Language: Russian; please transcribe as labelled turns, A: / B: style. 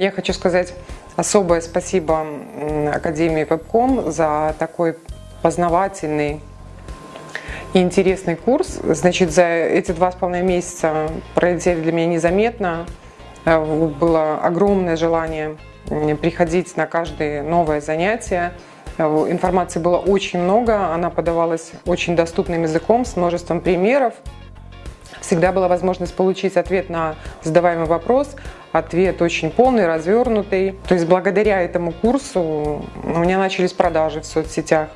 A: Я хочу сказать особое спасибо Академии Вебком за такой познавательный и интересный курс. Значит, за эти два с половиной месяца пролетели для меня незаметно. Э, было огромное желание приходить на каждое новое занятие. Э, информации было очень много, она подавалась очень доступным языком, с множеством примеров. Всегда была возможность получить ответ на задаваемый вопрос, ответ очень полный, развернутый. То есть благодаря этому курсу у меня начались продажи в соцсетях.